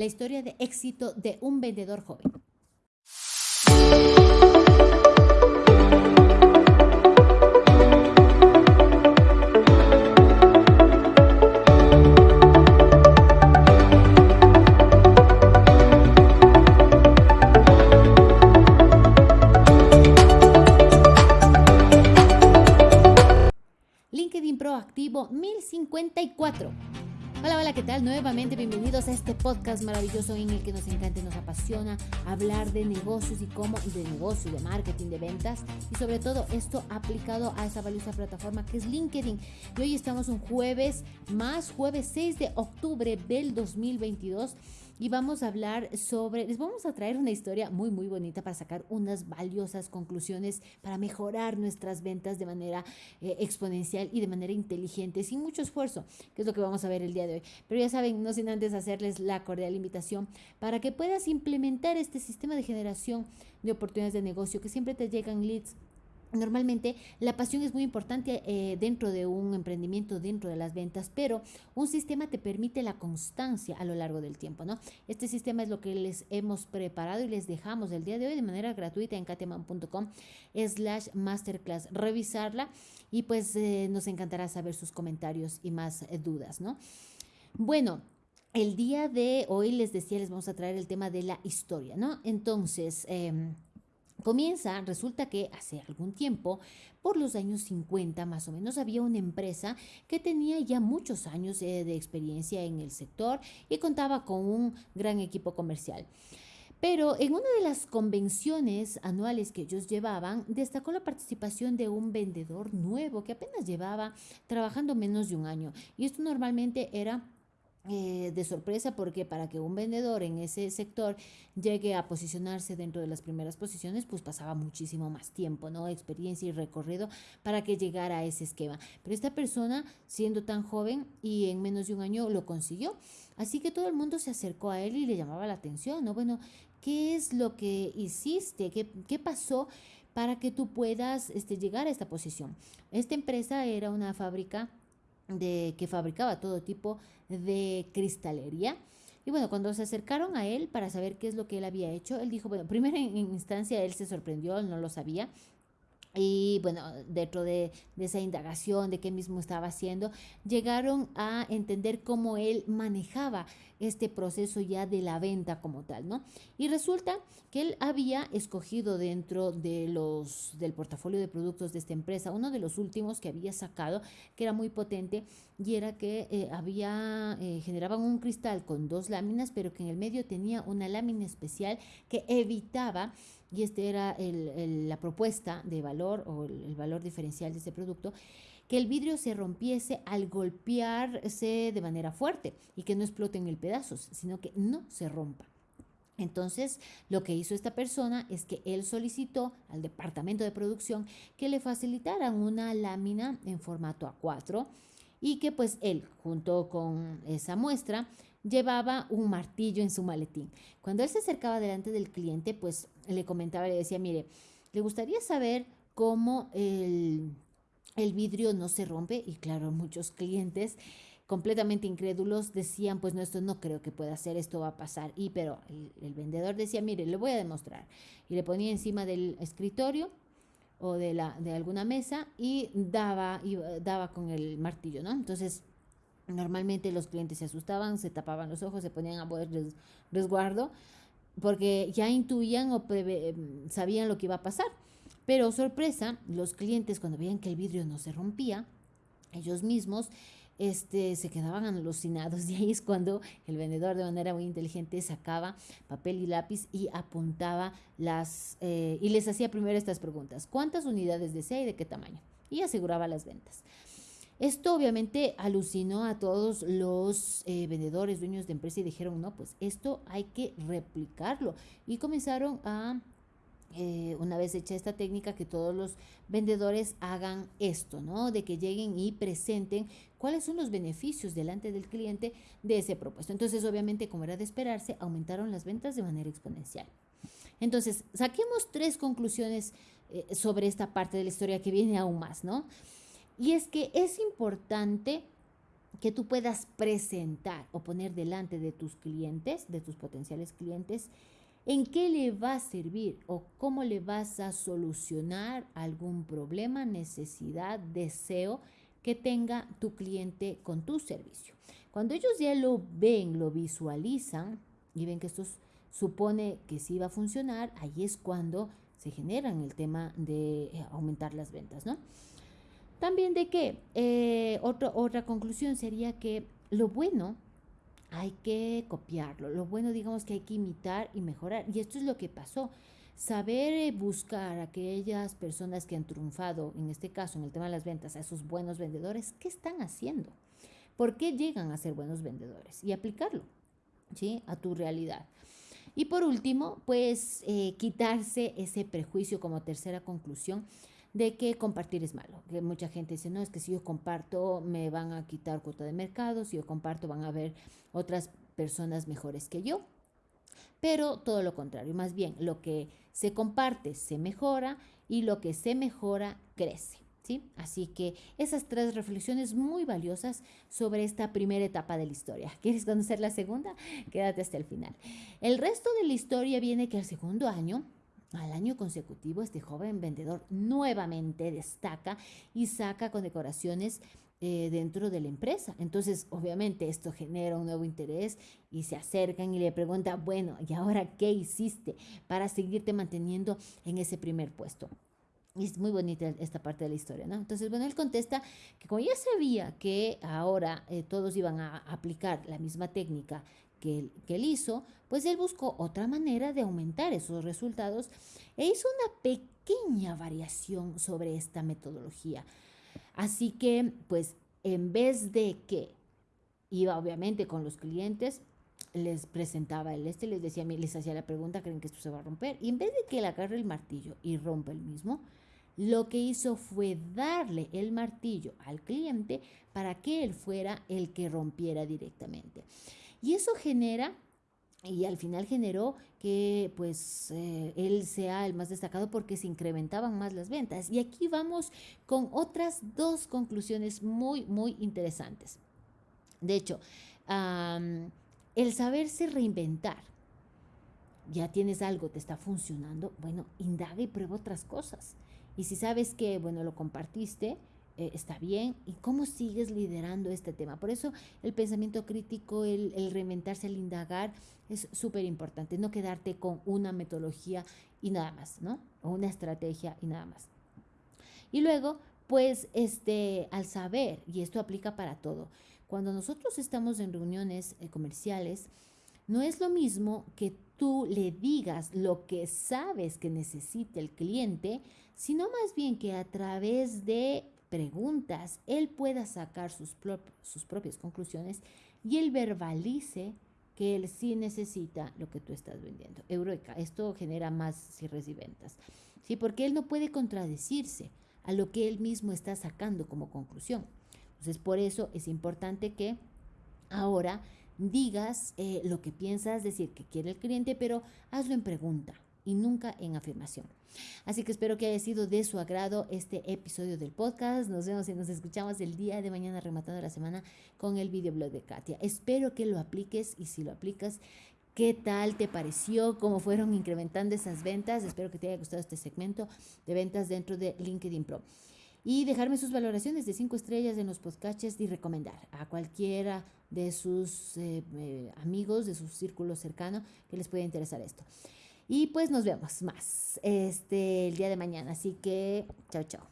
la historia de éxito de un vendedor joven. LinkedIn Proactivo 1054. Hola, hola, ¿qué tal? Nuevamente bienvenidos a este podcast maravilloso en el que nos encanta y nos apasiona hablar de negocios y cómo, y de negocio, de marketing, de ventas y sobre todo esto aplicado a esa valiosa plataforma que es LinkedIn. Y hoy estamos un jueves más, jueves 6 de octubre del 2022 y vamos a hablar sobre, les vamos a traer una historia muy, muy bonita para sacar unas valiosas conclusiones para mejorar nuestras ventas de manera eh, exponencial y de manera inteligente, sin mucho esfuerzo, que es lo que vamos a ver el día de hoy. Pero ya saben, no sin antes hacerles la cordial invitación para que puedas implementar este sistema de generación de oportunidades de negocio, que siempre te llegan leads Normalmente la pasión es muy importante eh, dentro de un emprendimiento, dentro de las ventas, pero un sistema te permite la constancia a lo largo del tiempo, ¿no? Este sistema es lo que les hemos preparado y les dejamos el día de hoy de manera gratuita en kateman.com slash masterclass. Revisarla y pues eh, nos encantará saber sus comentarios y más eh, dudas, ¿no? Bueno, el día de hoy les decía, les vamos a traer el tema de la historia, ¿no? Entonces... Comienza, resulta que hace algún tiempo, por los años 50 más o menos, había una empresa que tenía ya muchos años eh, de experiencia en el sector y contaba con un gran equipo comercial. Pero en una de las convenciones anuales que ellos llevaban, destacó la participación de un vendedor nuevo que apenas llevaba trabajando menos de un año. Y esto normalmente era eh, de sorpresa porque para que un vendedor en ese sector llegue a posicionarse dentro de las primeras posiciones, pues pasaba muchísimo más tiempo, ¿no? Experiencia y recorrido para que llegara a ese esquema. Pero esta persona, siendo tan joven y en menos de un año, lo consiguió. Así que todo el mundo se acercó a él y le llamaba la atención, ¿no? Bueno, ¿qué es lo que hiciste? ¿Qué, qué pasó? para que tú puedas este, llegar a esta posición. Esta empresa era una fábrica de que fabricaba todo tipo de cristalería. Y bueno, cuando se acercaron a él para saber qué es lo que él había hecho, él dijo, bueno, primero en instancia él se sorprendió, él no lo sabía, y bueno, dentro de, esa indagación de qué mismo estaba haciendo, llegaron a entender cómo él manejaba este proceso ya de la venta como tal, ¿no? Y resulta que él había escogido dentro de los, del portafolio de productos de esta empresa, uno de los últimos que había sacado, que era muy potente, y era que eh, había, eh, generaban un cristal con dos láminas, pero que en el medio tenía una lámina especial que evitaba y esta era la propuesta de valor o el, valor diferencial de este producto, que el vidrio se rompiese al golpearse de manera fuerte y que no explote en el pedazos, sino que no se rompa. Entonces, lo que hizo esta persona es que él solicitó al departamento de producción que le facilitaran una lámina en formato A4 y que pues él, junto con esa muestra, llevaba un martillo en su maletín. Cuando él se acercaba delante del cliente, pues le comentaba, le decía, mire, le gustaría saber cómo el, vidrio no se rompe. Y claro, muchos clientes completamente incrédulos decían, pues no, esto no creo que pueda ser, esto va a pasar. Y pero el, vendedor decía, mire, le voy a demostrar. Y le ponía encima del escritorio o de, la, de alguna mesa y daba, y daba con el martillo, ¿no? Entonces Normalmente los clientes se asustaban, se tapaban los ojos, se ponían a poder resguardo, porque ya intuían o sabían lo que iba a pasar. Pero sorpresa, los clientes cuando veían que el vidrio no se rompía, ellos mismos este, se quedaban alucinados. Y ahí es cuando el vendedor de manera muy inteligente sacaba papel y lápiz y apuntaba las, eh, y les hacía primero estas preguntas. ¿Cuántas unidades desea y de qué tamaño? Y aseguraba las ventas. Esto obviamente alucinó a todos los eh, vendedores, dueños de empresa y dijeron, no, pues esto hay que replicarlo. Y comenzaron a, eh, una vez hecha esta técnica, que todos los vendedores hagan esto, ¿no? De que lleguen y presenten cuáles son los beneficios delante del cliente de ese propuesto. Entonces, obviamente, como era de esperarse, aumentaron las ventas de manera exponencial. Entonces, saquemos tres conclusiones eh, sobre esta parte de la historia que viene aún más, ¿no? Y es que es importante que tú puedas presentar o poner delante de tus clientes, de tus potenciales clientes, en qué le va a servir o cómo le vas a solucionar algún problema, necesidad, deseo que tenga tu cliente con tu servicio. Cuando ellos ya lo ven, lo visualizan y ven que esto supone que sí va a funcionar, ahí es cuando se generan el tema de eh, aumentar las ventas, ¿no? También de que eh, otra conclusión sería que lo bueno hay que copiarlo, lo bueno digamos que hay que imitar y mejorar. Y esto es lo que pasó. Saber eh, buscar a aquellas personas que han triunfado, en este caso en el tema de las ventas, a esos buenos vendedores, ¿qué están haciendo? ¿Por qué llegan a ser buenos vendedores? Y aplicarlo ¿sí? a tu realidad. Y por último, pues eh, quitarse ese prejuicio como tercera conclusión de que compartir es malo. Que mucha gente dice, no, es que si yo comparto me van a quitar cuota de mercado, si yo comparto van a haber otras personas mejores que yo. Pero todo lo contrario, más bien lo que se comparte se mejora y lo que se mejora crece. ¿Sí? Así que esas tres reflexiones muy valiosas sobre esta primera etapa de la historia. ¿Quieres conocer la segunda? Quédate hasta el final. El resto de la historia viene que el segundo año al año consecutivo, este joven vendedor nuevamente destaca y saca condecoraciones eh, dentro de la empresa. Entonces, obviamente, esto genera un nuevo interés y se acercan y le preguntan, bueno, ¿y ahora qué hiciste para seguirte manteniendo en ese primer puesto? Y es muy bonita esta parte de la historia, ¿no? Entonces, bueno, él contesta que como ya sabía que ahora eh, todos iban a aplicar la misma técnica que él, hizo, pues él buscó otra manera de aumentar esos resultados e hizo una pequeña variación sobre esta metodología. Así que, pues, en vez de que iba obviamente con los clientes, les presentaba el este, les decía, les hacía la pregunta, ¿creen que esto se va a romper? Y en vez de que él agarre el martillo y rompa el mismo, lo que hizo fue darle el martillo al cliente para que él fuera el que rompiera directamente. Y eso genera y al final generó que pues eh, él sea el más destacado porque se incrementaban más las ventas. Y aquí vamos con otras dos conclusiones muy, muy interesantes. De hecho, el saberse reinventar, ya tienes algo, te está funcionando, bueno, indaga y prueba otras cosas. Y si sabes que, bueno, lo compartiste, eh, está bien y cómo sigues liderando este tema. Por eso el pensamiento crítico, el, el reinventarse, el indagar es súper importante, no quedarte con una metodología y nada más, ¿no? O una estrategia y nada más. Y luego, pues, este, al saber, y esto aplica para todo, cuando nosotros estamos en reuniones eh, comerciales, no es lo mismo que tú le digas lo que sabes que necesita el cliente, sino más bien que a través de preguntas, él pueda sacar sus, sus propias conclusiones y él verbalice que él sí necesita lo que tú estás vendiendo. Eureka, esto genera más cierres y ventas. ¿sí? Porque él no puede contradecirse a lo que él mismo está sacando como conclusión. Entonces, por eso es importante que ahora digas eh, lo que piensas decir que quiere el cliente, pero hazlo en pregunta y nunca en afirmación. Así que espero que haya sido de su agrado este episodio del podcast. Nos vemos y nos escuchamos el día de mañana rematando la semana con el videoblog de Katia. Espero que lo apliques y si lo aplicas, ¿Qué tal te pareció? ¿Cómo fueron incrementando esas ventas? Espero que te haya gustado este segmento de ventas dentro de LinkedIn Pro. Y dejarme sus valoraciones de cinco estrellas en los podcasts y recomendar a cualquiera de sus eh, eh, amigos, de su círculo cercano que les pueda interesar esto. Y pues nos vemos más este, el día de mañana. Así que, chao, chao.